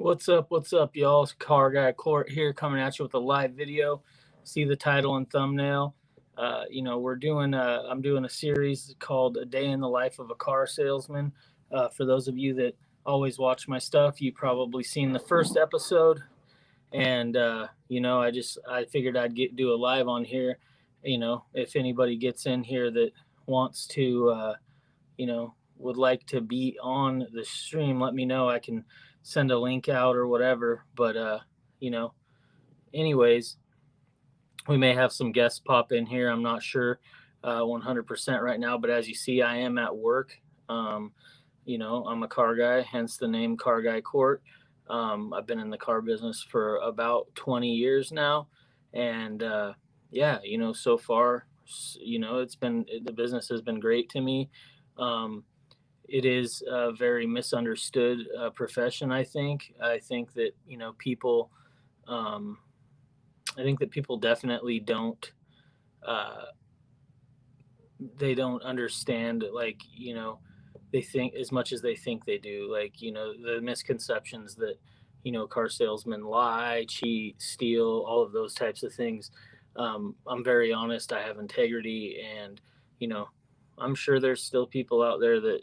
What's up? What's up, y'all? It's Car Guy Court here coming at you with a live video. See the title and thumbnail. Uh, you know, we're doing, a, I'm doing a series called A Day in the Life of a Car Salesman. Uh, for those of you that always watch my stuff, you probably seen the first episode. And, uh, you know, I just, I figured I'd get, do a live on here. You know, if anybody gets in here that wants to, uh, you know, would like to be on the stream, let me know. I can send a link out or whatever. But uh, you know, anyways, we may have some guests pop in here. I'm not sure uh, 100% right now, but as you see, I am at work. Um, you know, I'm a car guy, hence the name Car Guy Court. Um, I've been in the car business for about 20 years now, and uh, yeah, you know, so far, you know, it's been the business has been great to me. Um, it is a very misunderstood uh, profession. I think. I think that you know people. Um, I think that people definitely don't. Uh, they don't understand like you know they think as much as they think they do like you know the misconceptions that you know car salesmen lie cheat steal all of those types of things um, i'm very honest i have integrity and you know i'm sure there's still people out there that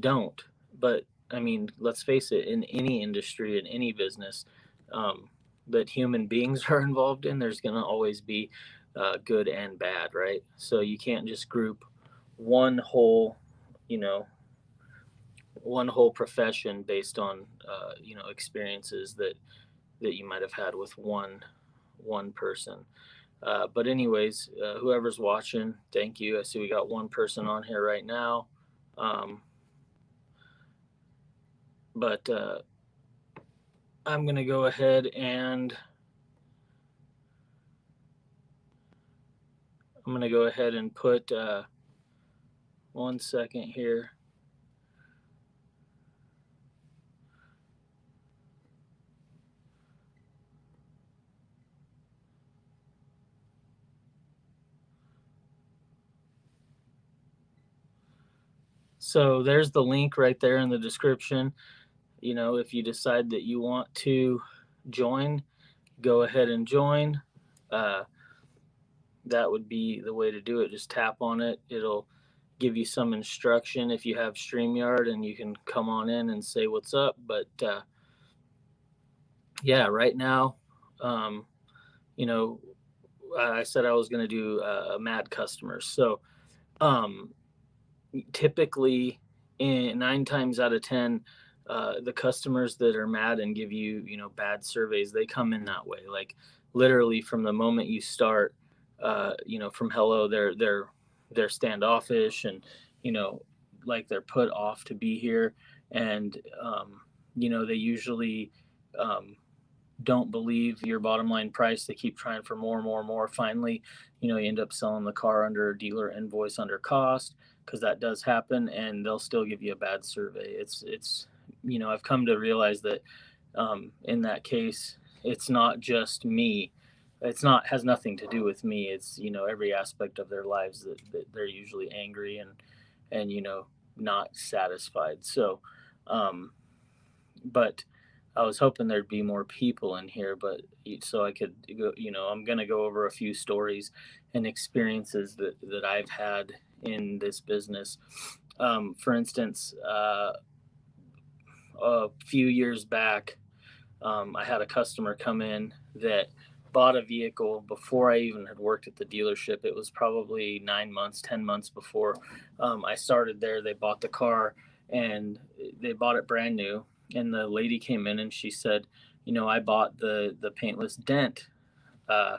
don't. But I mean, let's face it, in any industry, in any business um, that human beings are involved in, there's going to always be uh, good and bad, right? So you can't just group one whole, you know, one whole profession based on, uh, you know, experiences that that you might have had with one one person. Uh, but anyways, uh, whoever's watching, thank you. I see we got one person on here right now. Um, but uh, I'm going to go ahead and I'm going to go ahead and put uh, one second here. So there's the link right there in the description you know, if you decide that you want to join, go ahead and join. Uh, that would be the way to do it. Just tap on it. It'll give you some instruction if you have StreamYard and you can come on in and say what's up. But uh, yeah, right now, um, you know, I said I was going to do uh, mad customers. So um, typically, in nine times out of 10, uh, the customers that are mad and give you you know bad surveys they come in that way. Like literally from the moment you start uh, you know from hello they're they're they're standoffish and you know like they're put off to be here. And um, you know they usually um, don't believe your bottom line price. They keep trying for more and more and more. Finally you know you end up selling the car under a dealer invoice under cost because that does happen and they'll still give you a bad survey. It's it's you know, I've come to realize that um, in that case, it's not just me. It's not has nothing to do with me. It's you know every aspect of their lives that, that they're usually angry and and you know not satisfied. So, um, but I was hoping there'd be more people in here, but so I could go. You know, I'm gonna go over a few stories and experiences that that I've had in this business. Um, for instance, uh, a few years back, um, I had a customer come in that bought a vehicle before I even had worked at the dealership. It was probably nine months, 10 months before um, I started there. They bought the car and they bought it brand new. And the lady came in and she said, You know, I bought the, the paintless dent, uh,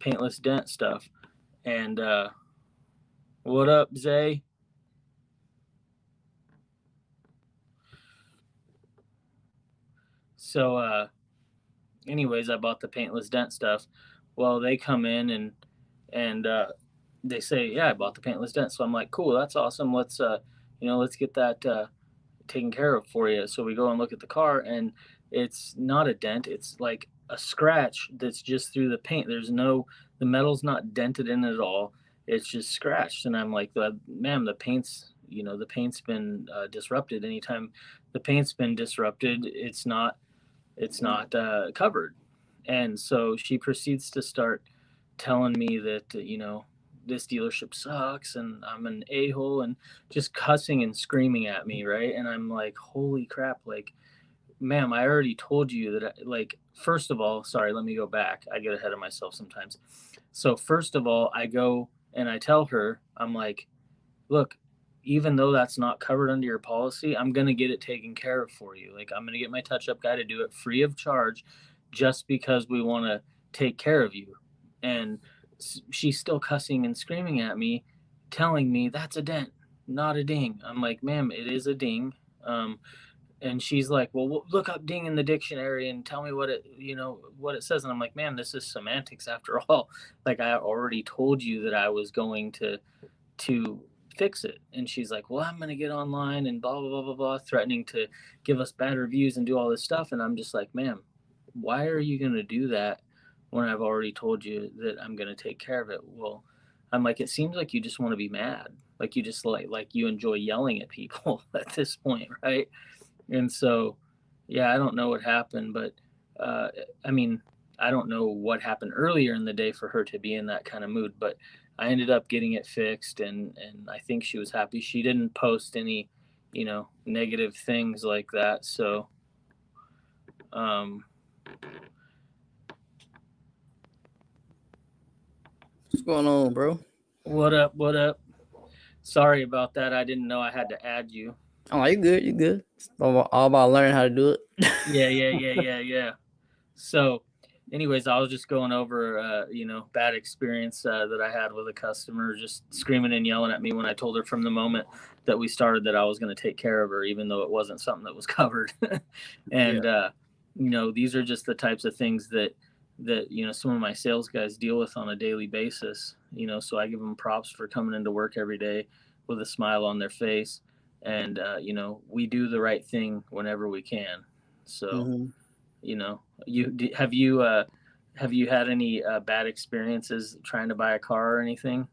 paintless dent stuff. And, uh, what up, Zay? So, uh, anyways, I bought the paintless dent stuff. Well, they come in and and uh, they say, "Yeah, I bought the paintless dent." So I'm like, "Cool, that's awesome. Let's uh, you know, let's get that uh, taken care of for you." So we go and look at the car, and it's not a dent. It's like a scratch that's just through the paint. There's no the metal's not dented in at all. It's just scratched, and I'm like, "Ma'am, the paint's you know the paint's been uh, disrupted. Anytime the paint's been disrupted, it's not it's not uh, covered. And so she proceeds to start telling me that, you know, this dealership sucks and I'm an a hole and just cussing and screaming at me, right? And I'm like, holy crap, like, ma'am, I already told you that, I, like, first of all, sorry, let me go back. I get ahead of myself sometimes. So, first of all, I go and I tell her, I'm like, look, even though that's not covered under your policy, I'm going to get it taken care of for you. Like, I'm going to get my touch up guy to do it free of charge just because we want to take care of you. And she's still cussing and screaming at me, telling me that's a dent, not a ding. I'm like, ma'am, it is a ding. Um, and she's like, well, look up ding in the dictionary and tell me what it, you know, what it says. And I'm like, man, this is semantics after all. Like I already told you that I was going to, to fix it. And she's like, well, I'm going to get online and blah, blah, blah, blah, blah, threatening to give us bad reviews and do all this stuff. And I'm just like, ma'am, why are you going to do that when I've already told you that I'm going to take care of it? Well, I'm like, it seems like you just want to be mad. Like you just like, like you enjoy yelling at people at this point. Right. And so, yeah, I don't know what happened, but, uh, I mean, I don't know what happened earlier in the day for her to be in that kind of mood, but I ended up getting it fixed and, and I think she was happy. She didn't post any, you know, negative things like that. So, um, What's going on, bro? What up? What up? Sorry about that. I didn't know I had to add you. Oh, you good? You good? It's all about learning how to do it. yeah, yeah, yeah, yeah, yeah. So, anyways, I was just going over, uh, you know, bad experience uh, that I had with a customer, just screaming and yelling at me when I told her from the moment that we started that I was going to take care of her, even though it wasn't something that was covered. and yeah. uh, you know, these are just the types of things that that you know some of my sales guys deal with on a daily basis you know so i give them props for coming into work every day with a smile on their face and uh, you know we do the right thing whenever we can so mm-hmm. You know you have you uh have you had any uh, bad experiences trying to buy a car or anything?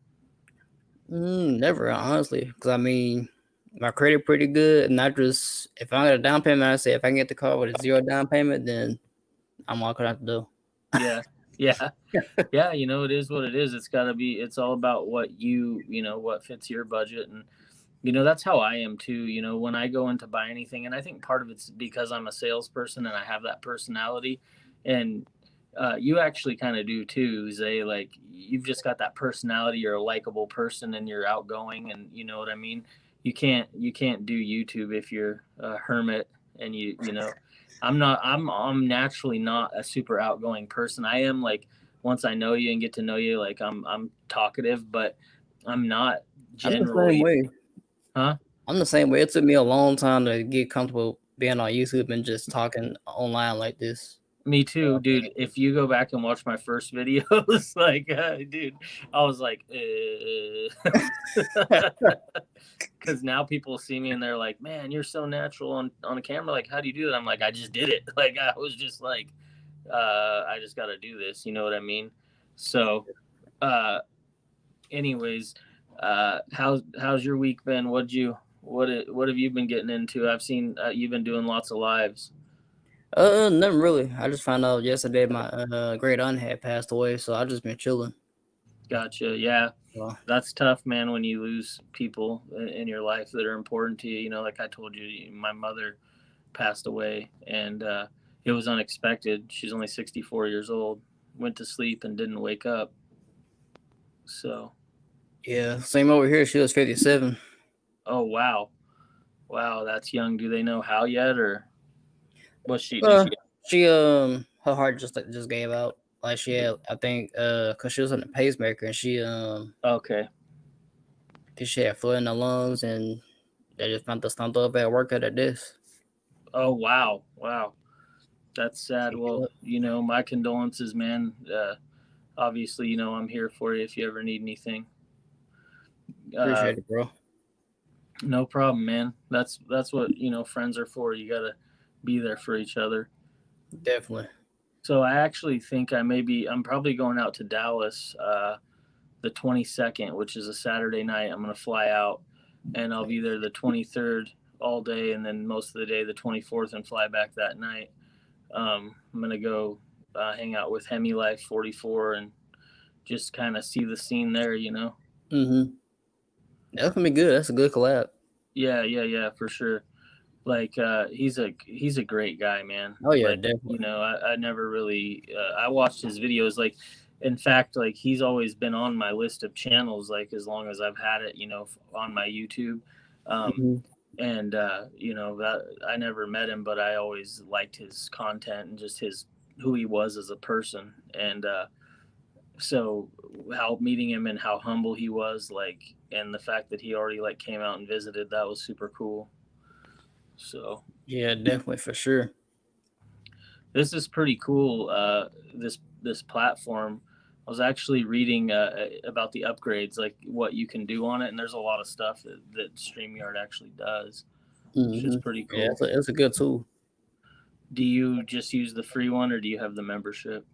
Mm, never honestly because i mean my credit pretty good and i just if i got a down payment i say if i can get the car with a zero down payment then i'm walking out the door. Yeah yeah yeah you know it is what it is it's got to be it's all about what you you know what fits your budget and you know that's how i am too you know when i go in to buy anything and i think part of it's because i'm a salesperson and i have that personality and uh, you actually kind of do too zay like you've just got that personality you're a likable person and you're outgoing and you know what i mean you can't you can't do youtube if you're a hermit and you you know I'm not I'm I'm naturally not a super outgoing person. I am like once I know you and get to know you, like I'm I'm talkative, but I'm not generally. Huh? I'm the same way. It took me a long time to get comfortable being on YouTube and just talking online like this. Me too, dude. If you go back and watch my first videos, like, uh, dude, I was like, because uh. now people see me and they're like, man, you're so natural on on a camera. Like, how do you do it? I'm like, I just did it. Like, I was just like, uh, I just got to do this. You know what I mean? So, uh, anyways, uh, how's how's your week been? What'd you what what have you been getting into? I've seen uh, you've been doing lots of lives. Uh, nothing really. I just found out yesterday my uh, great aunt had passed away, so I've just been chilling. Gotcha. Yeah, well, that's tough, man. When you lose people in your life that are important to you, you know, like I told you, my mother passed away, and uh, it was unexpected. She's only 64 years old. Went to sleep and didn't wake up. So. Yeah, same over here. She was 57. Oh wow, wow, that's young. Do they know how yet, or? Was she, uh, she? She um her heart just like just gave out. Like she had, I think, uh, cause she was on a pacemaker and she um okay. She had fluid in the lungs and they just found the stunt up at work at this. Oh wow, wow, that's sad. Well, you know, my condolences, man. Uh, obviously, you know, I'm here for you if you ever need anything. Appreciate uh, it, bro. No problem, man. That's that's what you know friends are for. You gotta be there for each other. Definitely. So I actually think I may be, I'm probably going out to Dallas uh, the 22nd, which is a Saturday night. I'm going to fly out and I'll be there the 23rd all day and then most of the day the 24th and fly back that night. Um, I'm gonna go uh, hang out with Hemi Life 44 and just kind of see the scene there. You know. Mm-hmm. That's gonna be good. That's a good collab. Yeah, yeah, yeah, for sure. Like uh, he's a he's a great guy, man. Oh yeah, like, definitely. You know, I, I never really uh, I watched his videos. Like, in fact, like he's always been on my list of channels. Like as long as I've had it, you know, on my YouTube. Um, Mhm. and uh, you know that I never met him, but I always liked his content and just his who he was as a person. And uh, so how meeting him and how humble he was, like, and the fact that he already like came out and visited, that was super cool. So Yeah, definitely for sure. this is pretty cool. Uh, this this platform. I was actually reading uh, about the upgrades, like what you can do on it, and there's a lot of stuff that, that Streamyard actually does, which is Mhm. pretty cool. Yeah, it's a, it's a good tool. Do you just use the free one, or do you have the membership?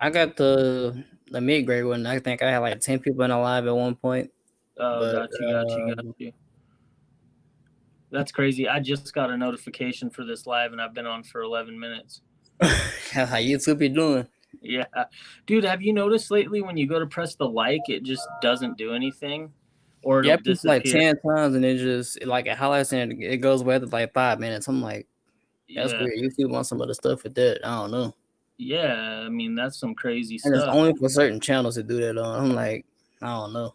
I got the the mid grade one. I think I had like ten people in a live at one point. Oh, But, got you, got you, got um, you. That's crazy. I just got a notification for this live, and I've been on for 11 minutes. How YouTube be doing? Yeah, dude, have you noticed lately when you go to press the like, it just doesn't do anything, or Yeah, it's like ten times and it just like it highlights and it goes away after like five minutes. I'm like, that's yeah, weird. YouTube wants some other stuff with that. I don't know. Yeah. I mean, that's some crazy And it's only for certain channels to do that on. I'm like, I don't know.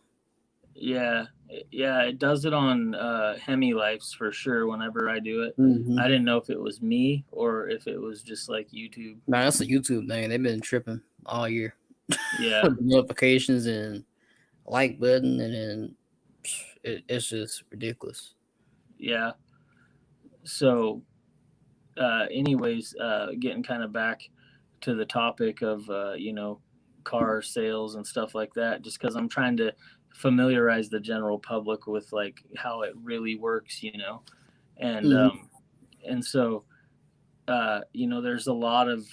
Yeah, yeah. It does it on uh, Hemi Lives for sure. Whenever I do it, Mhm. I didn't know if it was me or if it was just like YouTube. Nah, that's a YouTube thing. They've been tripping all year. Yeah. Notifications and like button and then it, it's just ridiculous. yeah so uh anyways uh getting kind of back to the topic of uh you know car sales and stuff like that just because i'm trying to familiarize the general public with like how it really works you know? And Mhm. um and so uh you know there's a lot of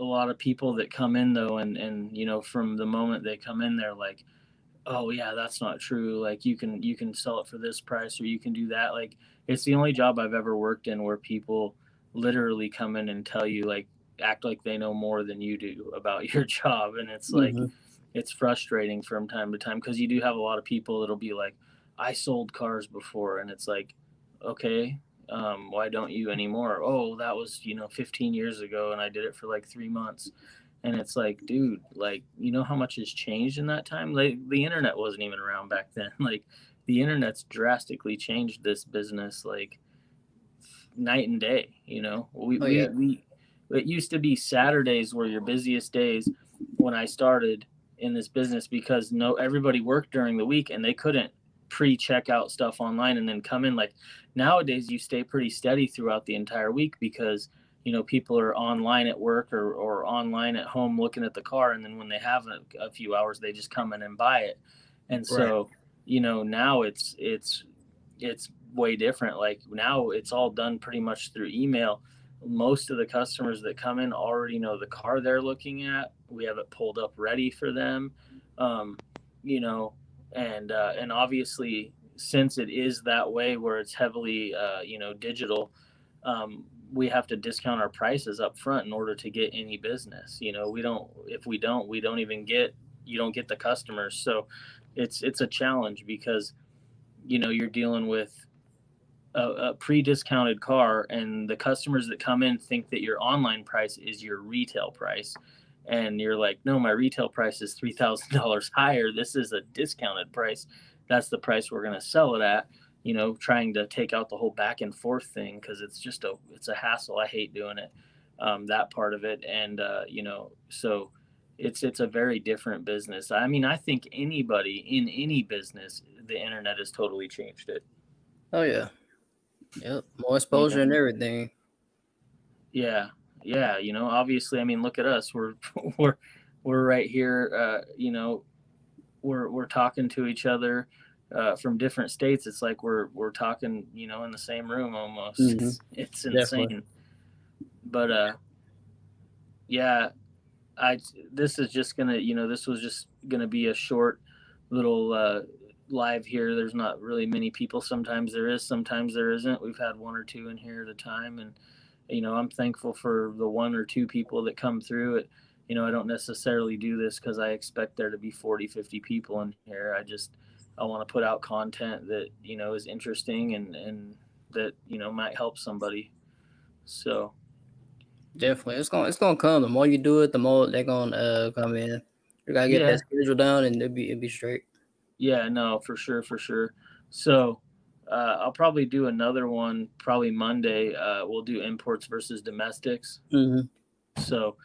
a lot of people that come in though and and you know from the moment they come in they're like oh yeah that's not true. Like you can you can sell it for this price or you can do that. Like it's the only job i've ever worked in where people literally come in and tell you like act like they know more than you do about your job. And it's like Mhm. it's frustrating from time to time because you do have a lot of people that'll be like i sold cars before. And it's like okay um, why don't you anymore? Oh that was you know 15 years ago and i did it for like three months. And it's like dude like you know how much has changed in that time? Like the internet wasn't even around back then. Like the internet's drastically changed this business like night and day you know? We, Oh, we, we it used to be saturdays were your busiest days when i started in this business because no everybody worked during the week and they couldn't pre-check out stuff online and then come in. Like nowadays you stay pretty steady throughout the entire week because you know people are online at work or, or online at home looking at the car and then when they have a, a few hours they just come in and buy it. And so you know now it's it's it's way different. Like now it's all done pretty much through email most of the customers that come in already know the car they're looking at. We have it pulled up ready for them um, you know and uh, and obviously since it is that way where it's heavily uh, you know digital um, we have to discount our prices up front in order to get any business you know? We don't if we don't we don't even get you don't get the customers. So it's it's a challenge because you know you're dealing with a, a pre-discounted car and the customers that come in think that your online price is your retail price and you're like no my retail price is $3000 higher. This is a discounted price. That's the price we're going to sell it at you know trying to take out the whole back and forth thing because it's just a it's a hassle. I hate doing it um, that part of it and uh, you know so it's it's a very different business. I mean i think anybody in any business the internet has totally changed it. Oh yeah. Yep. More exposure and everything. yeah yeah you know obviously i mean look at us we're we're we're right here uh you know we're we're talking to each other uh from different states it's like we're we're talking you know in the same room almost Mhm. it's, it's Definitely. insane but uh yeah i this is just gonna you know this was just gonna be a short little uh live here there's not really many people sometimes there is sometimes there isn't we've had one or two in here at a time and you know, I'm thankful for the one or two people that come through it. You know, I don't necessarily do this because I expect there to be 40, 50 people in here. I just, I want to put out content that, you know, is interesting and, and that, you know, might help somebody. So definitely it's gonna, it's gonna come. The more you do it, the more they're gonna uh, come in. You gotta get yeah. that schedule down and it'll be, it'll be straight. Yeah, no, for sure. For sure. So, uh, I'll probably do another one probably Monday. Uh, we'll do imports versus domestics. Mm-hmm. So,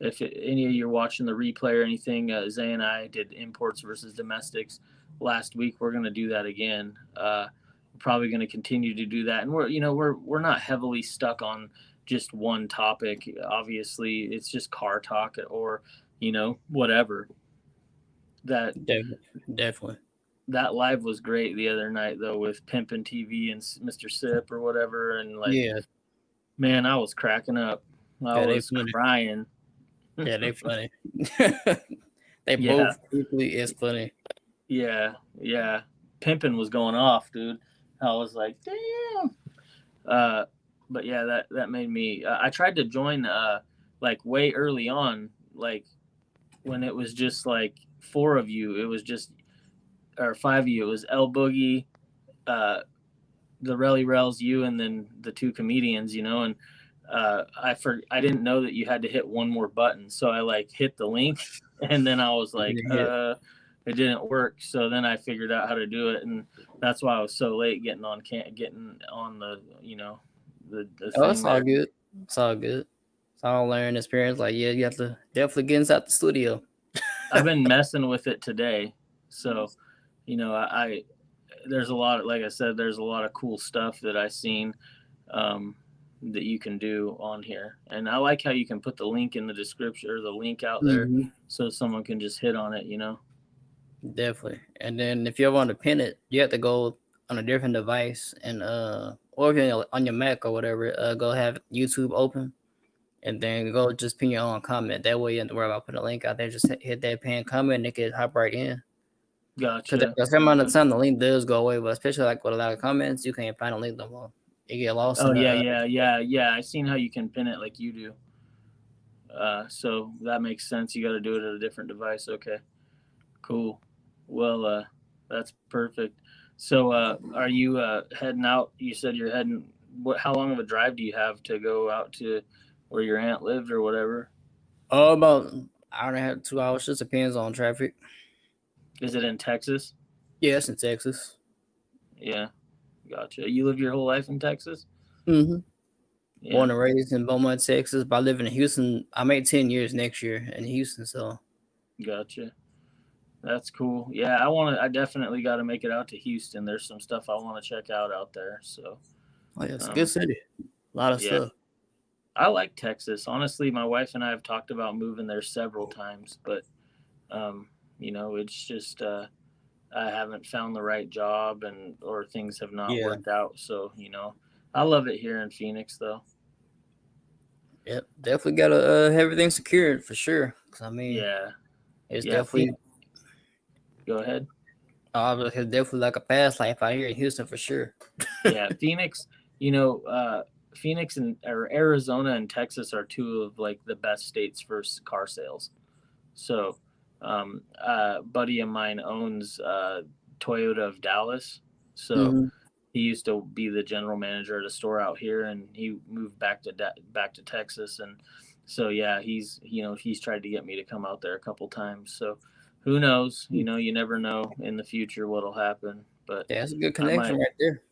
if it, any of you are watching the replay or anything, uh, Zay and I did imports versus domestics last week. We're going to do that again. Uh, we're probably going to continue to do that, and we're you know we're we're not heavily stuck on just one topic. Obviously, it's just car talk or you know whatever. That definitely. that live was great the other night though with Pimpin TV and Mr. Sip or whatever, and like, yeah, man, I was cracking up. I yeah, was crying. Yeah, they funny. they yeah. both equally is funny. Yeah, yeah. Pimpin was going off, dude. I was like, damn. Uh, but yeah, that that made me. Uh, I tried to join uh like way early on, like when it was just like four of you. It was just or five of you. It was El Boogie, uh, the Relly Rels, you, and then the two comedians. You know, and uh, I for I didn't know that you had to hit one more button, so I like hit the link, and then I was like, uh, it didn't work. So then I figured out how to do it, and that's why I was so late getting on can getting on the you know the. the oh, it's all good. It's all good. It's all learning experience. Like yeah, you have to definitely get inside the studio. I've been messing with it today, so you know, I, I, there's a lot, of, like I said, there's a lot of cool stuff that I've seen um, that you can do on here, and I like how you can put the link in the description or the link out there mm-hmm. so someone can just hit on it. You know. Definitely, and then if you ever want to pin it, you have to go on a different device and uh, or if you're on your Mac or whatever, uh, go have YouTube open and then go just pin your own comment. That way you don't have to worry about putting a link out there. Just hit that pin comment and it can hop right in. Gotcha. Because some amount of time the link does go away, but especially like with a lot of comments, you can't find a link no more. You get lost. Oh yeah, the, yeah, yeah, yeah. I seen how you can pin it like you do. Uh, so that makes sense. You got to do it at a different device. Okay, cool. Well, uh, that's perfect. So, uh, are you uh, heading out? You said you're heading. What? How long of a drive do you have to go out to where your aunt lived or whatever? Oh, about hour and a half, two hours. Just depends on traffic. Is it in Texas? Yes, in Texas. Yeah, gotcha. You live your whole life in Texas? Mm-hmm. Yeah. Born and raised in Beaumont, Texas, but I live in Houston. I made ten years next year in Houston, so. Gotcha. That's cool. Yeah, I want to. I definitely got to make it out to Houston. There's some stuff I want to check out out there. So. Oh yeah, it's um, a good city. A lot of yeah. stuff. I like Texas. Honestly, my wife and I have talked about moving there several times, but um, you know, it's just uh, I haven't found the right job and or things have not yeah. worked out. So you know, I love it here in Phoenix though. Yep, definitely got to uh, have everything secured for sure. Cause I mean, yeah, it's yeah, definitely. Go ahead. Oh, it's definitely like a past life out here in Houston for sure. yeah, Phoenix. You know, uh, Phoenix and or Arizona and Texas are two of like the best states for car sales. So um, uh, buddy of mine owns uh, Toyota of Dallas, so mm-hmm. he used to be the general manager at a store out here, and he moved back to De- back to Texas, and so yeah, he's you know he's tried to get me to come out there a couple times. So who knows? You know, you never know in the future what'll happen. But yeah, that's a good connection might, right there.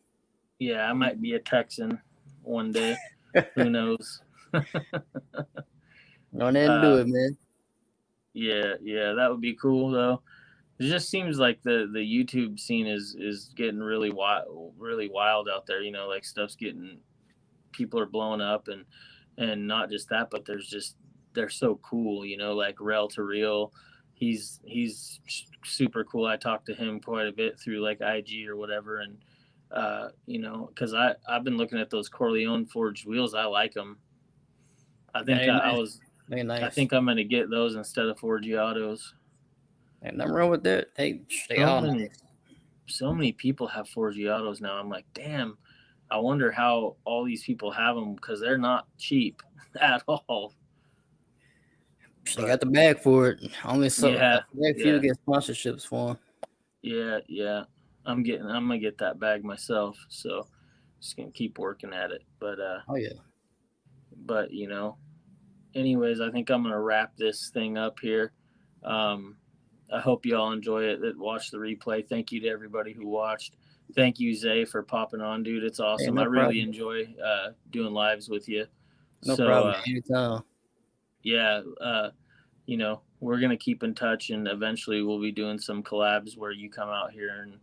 Yeah, I might be a Texan one day. who knows? Go ahead and uh, do it, man. Yeah, yeah, that would be cool though. It just seems like the the YouTube scene is is getting really wild, really wild out there. You know, like stuff's getting, people are blowing up, and and not just that, but there's just they're so cool. You know, like Rel to Real, he's he's super cool. I talked to him quite a bit through like IG or whatever, and uh, you know, because I I've been looking at those Corleone forged wheels. I like them. I think I, I was nice. I think I'm gonna get those instead of Forgiatos. And nothing wrong with that. Hey, they so all many, nice. so many people have Forgiatos now. I'm like, damn. I wonder how all these people have them because they're not cheap at all. They got the bag for it. Only so Yeah, very few yeah. get sponsorships for them. Yeah, yeah. I'm getting. I'm gonna get that bag myself. So just gonna keep working at it. But uh, Oh yeah. but you know anyways i think i'm gonna wrap this thing up here um i hope you all enjoy it that watch the replay thank you to everybody who watched thank you zay for popping on dude it's awesome no i really problem. enjoy uh doing lives with you No so problem. uh, Anytime. yeah uh you know we're gonna keep in touch and eventually we'll be doing some collabs where you come out here and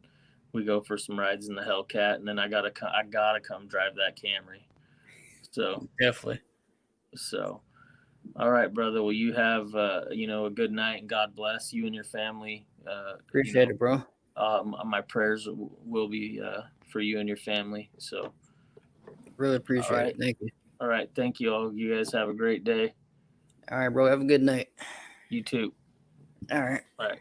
we go for some rides in the hellcat and then i gotta i gotta come drive that camry so Definitely. So, all right, brother. Well, you have uh, you know a good night and God bless you and your family. Uh, Appreciate you it, bro. know, Um, my prayers w- will be uh, for you and your family. So, Really appreciate right. it. Thank you. all right. Thank you all. You guys have a great day. All right, bro. Have a good night. You too. All right. All right.